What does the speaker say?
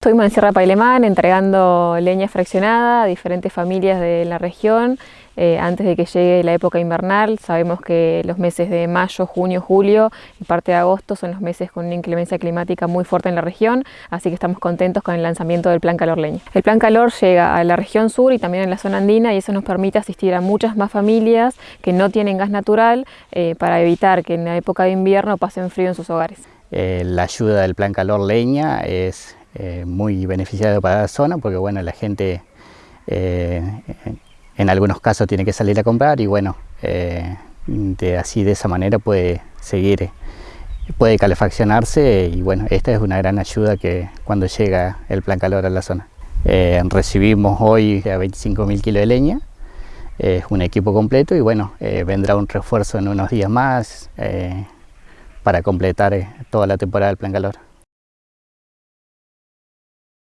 Estuvimos en Sierra Pailemán entregando leña fraccionada a diferentes familias de la región eh, antes de que llegue la época invernal. Sabemos que los meses de mayo, junio, julio y parte de agosto son los meses con una inclemencia climática muy fuerte en la región, así que estamos contentos con el lanzamiento del Plan Calor Leña. El Plan Calor llega a la región sur y también en la zona andina y eso nos permite asistir a muchas más familias que no tienen gas natural eh, para evitar que en la época de invierno pasen frío en sus hogares. Eh, la ayuda del Plan Calor Leña es eh, muy beneficiado para la zona porque bueno, la gente eh, en algunos casos tiene que salir a comprar y bueno, eh, de, así de esa manera puede seguir, puede calefaccionarse y bueno, esta es una gran ayuda que cuando llega el plan calor a la zona. recibimos hoy a 25.000 kilos de leña, es un equipo completo y bueno, vendrá un refuerzo en unos días más para completar toda la temporada del plan calor.